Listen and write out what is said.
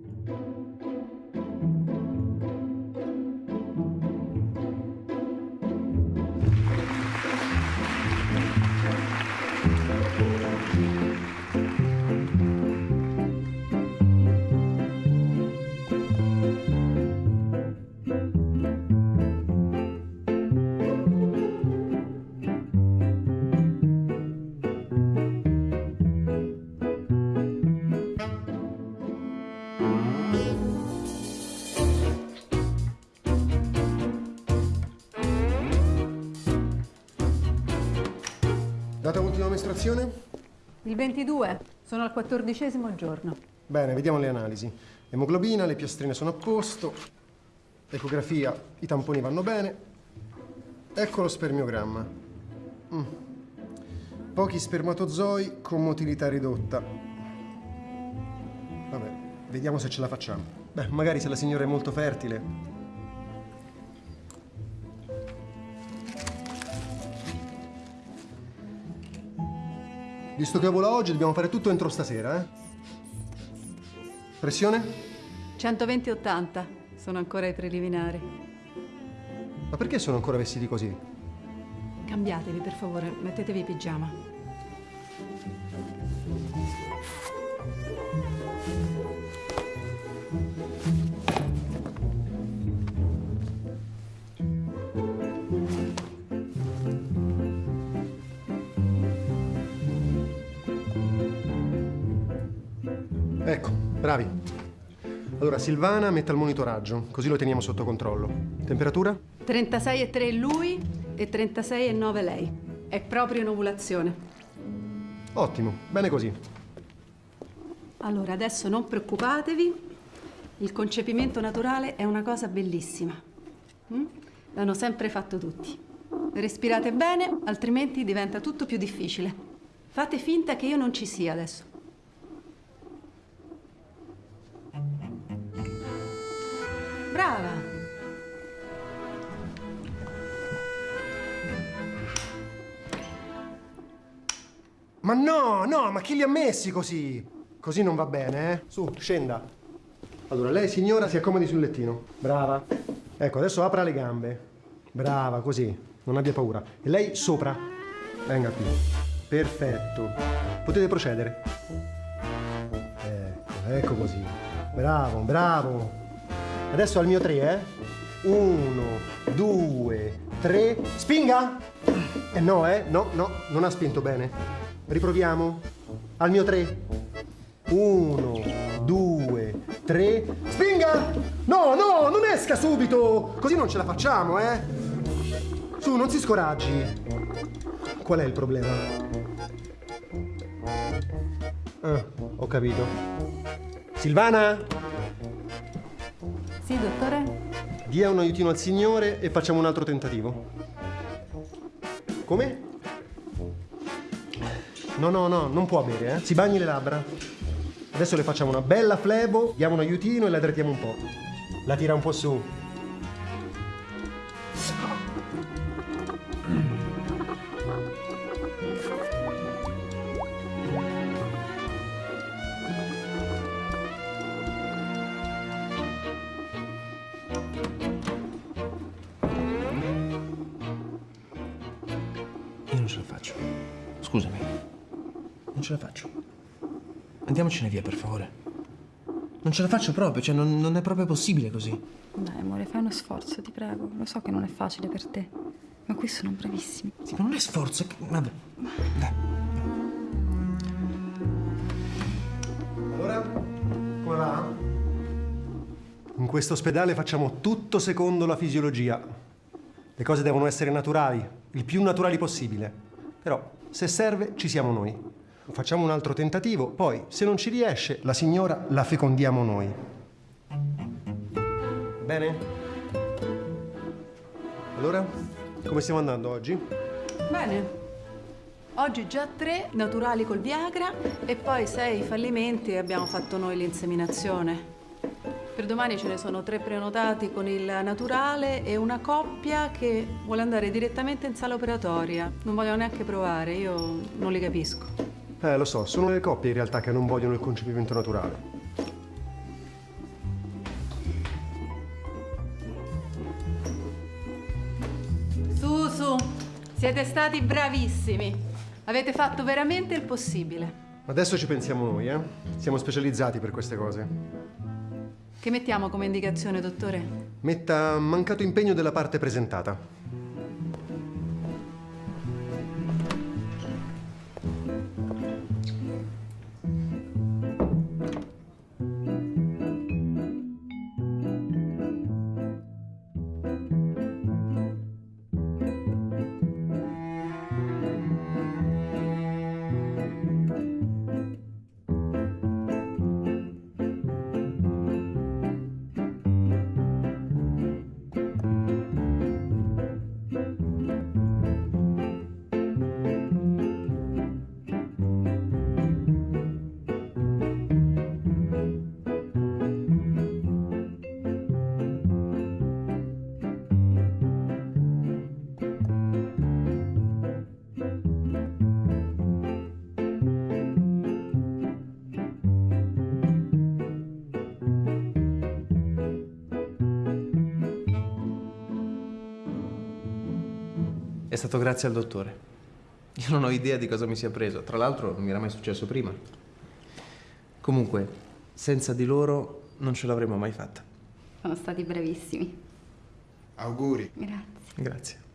you ultima mestruazione? Il 22, sono al quattordicesimo giorno. Bene, vediamo le analisi. Emoglobina, le piastrine sono a posto. Ecografia, i tamponi vanno bene. Ecco lo spermiogramma. Mm. Pochi spermatozoi con motilità ridotta. Vabbè, vediamo se ce la facciamo. Beh, magari se la signora è molto fertile. Visto che vola oggi, dobbiamo fare tutto entro stasera, eh? Pressione? 120-80, sono ancora ai preliminari. Ma perché sono ancora vestiti così? Cambiatevi, per favore, mettetevi i pigiama. Ecco, bravi. Allora, Silvana metta il monitoraggio, così lo teniamo sotto controllo. Temperatura? 36,3 lui e 36,9 lei. È proprio in ovulazione. Ottimo, bene così. Allora, adesso non preoccupatevi. Il concepimento naturale è una cosa bellissima. Mm? L'hanno sempre fatto tutti. Respirate bene, altrimenti diventa tutto più difficile. Fate finta che io non ci sia adesso. Brava! Ma no, no, ma chi li ha messi così? Così non va bene, eh? Su, scenda. Allora, lei signora si accomodi sul lettino. Brava. Ecco, adesso apra le gambe. Brava, così. Non abbia paura. E lei sopra. Venga qui. Perfetto. Potete procedere. Ecco, ecco così. Bravo, bravo. Adesso al mio tre, eh? Uno, due, tre. Spinga! Eh no, eh? No, no, non ha spinto bene. Riproviamo. Al mio tre. Uno, due, tre. Spinga! No, no, non esca subito! Così non ce la facciamo, eh? Su, non si scoraggi. Qual è il problema? Ah, ho capito. Silvana? Sì, dottore? Dia un aiutino al signore e facciamo un altro tentativo. Come? No, no, no, non può bere, eh. Si bagni le labbra. Adesso le facciamo una bella flebo, diamo un aiutino e la drettiamo un po'. La tira un po' su. Ce la faccio. Andiamocene via, per favore. Non ce la faccio proprio, cioè non, non è proprio possibile così. Dai, amore, fai uno sforzo, ti prego. Lo so che non è facile per te, ma qui sono bravissimi. Sì, ma non è sforzo, è che... Vabbè. Dai. Allora, come va? In questo ospedale facciamo tutto secondo la fisiologia. Le cose devono essere naturali, il più naturali possibile. Però, se serve, ci siamo noi. Facciamo un altro tentativo, poi, se non ci riesce, la signora la fecondiamo noi. Bene? Allora, come stiamo andando oggi? Bene. Oggi già tre naturali col Viagra e poi sei fallimenti e abbiamo fatto noi l'inseminazione. Per domani ce ne sono tre prenotati con il naturale e una coppia che vuole andare direttamente in sala operatoria. Non vogliono neanche provare, io non li capisco. Eh, lo so, sono le coppie in realtà che non vogliono il concepimento naturale. Su, su, siete stati bravissimi. Avete fatto veramente il possibile. Adesso ci pensiamo noi, eh? Siamo specializzati per queste cose. Che mettiamo come indicazione, dottore? Metta mancato impegno della parte presentata. È stato grazie al dottore. Io non ho idea di cosa mi sia preso. Tra l'altro non mi era mai successo prima. Comunque, senza di loro non ce l'avremmo mai fatta. Sono stati bravissimi. Auguri. Grazie. Grazie.